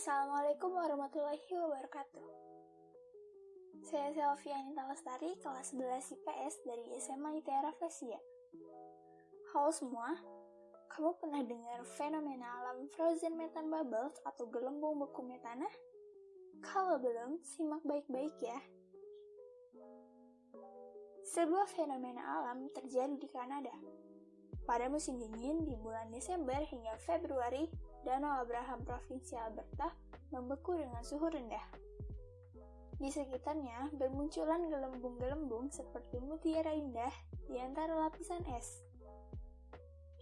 Assalamualaikum warahmatullahi wabarakatuh. Saya Selvia Anita Lestari, kelas 11 IPS dari SMA ITERA Flesia. Halo semua, kamu pernah dengar fenomena alam frozen methane bubbles atau gelembung beku metana? Kalau belum, simak baik-baik ya. Sebuah fenomena alam terjadi di Kanada. Pada musim dingin di bulan Desember hingga Februari, Danau Abraham Provinsi Alberta membeku dengan suhu rendah. Di sekitarnya bermunculan gelembung-gelembung seperti mutiara indah di antara lapisan es.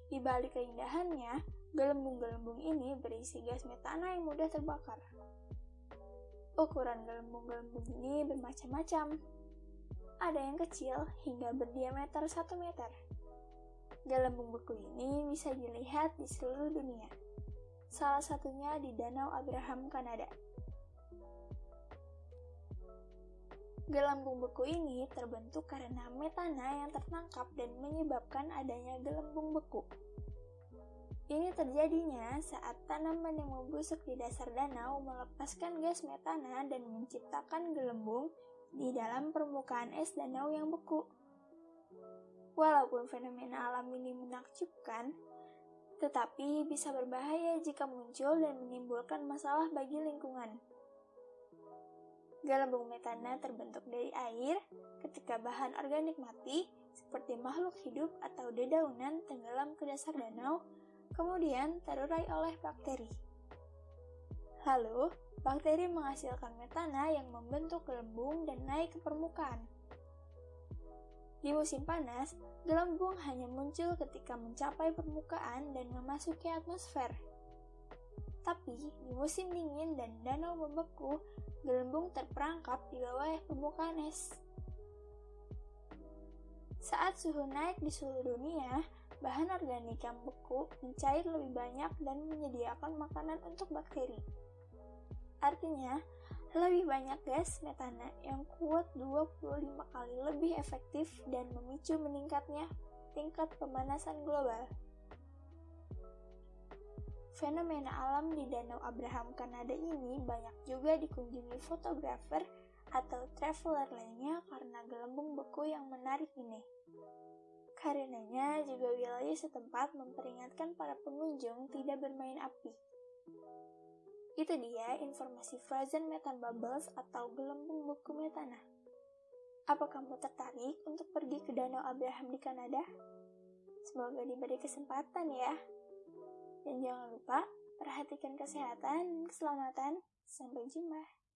Di balik keindahannya, gelembung-gelembung ini berisi gas metana yang mudah terbakar. Ukuran gelembung-gelembung ini bermacam-macam, ada yang kecil hingga berdiameter 1 meter. Gelembung beku ini bisa dilihat di seluruh dunia. Salah satunya di Danau Abraham, Kanada. Gelembung beku ini terbentuk karena metana yang tertangkap dan menyebabkan adanya gelembung beku. Ini terjadinya saat tanaman yang membusuk di dasar danau melepaskan gas metana dan menciptakan gelembung di dalam permukaan es danau yang beku. Walaupun fenomena alam ini menakjubkan, tetapi bisa berbahaya jika muncul dan menimbulkan masalah bagi lingkungan. Gelembung metana terbentuk dari air ketika bahan organik mati, seperti makhluk hidup atau dedaunan tenggelam ke dasar danau, kemudian terurai oleh bakteri. Lalu, bakteri menghasilkan metana yang membentuk gelembung dan naik ke permukaan. Di musim panas, gelembung hanya muncul ketika mencapai permukaan dan memasuki atmosfer. Tapi, di musim dingin dan danau membeku, gelembung terperangkap di bawah permukaan es. Saat suhu naik di seluruh dunia, bahan organik yang beku mencair lebih banyak dan menyediakan makanan untuk bakteri. Artinya, lebih banyak gas metana yang kuat 25 kali lebih efektif dan memicu meningkatnya tingkat pemanasan global. Fenomena alam di Danau Abraham Kanada ini banyak juga dikunjungi fotografer atau traveler lainnya karena gelembung beku yang menarik ini. Karenanya juga wilayah setempat memperingatkan para pengunjung tidak bermain api. Itu dia informasi frozen methane bubbles atau gelembung beku metana. Apa kamu tertarik untuk pergi ke Danau Abraham di Kanada? Semoga diberi kesempatan ya. Dan jangan lupa perhatikan kesehatan keselamatan. Sampai jumpa.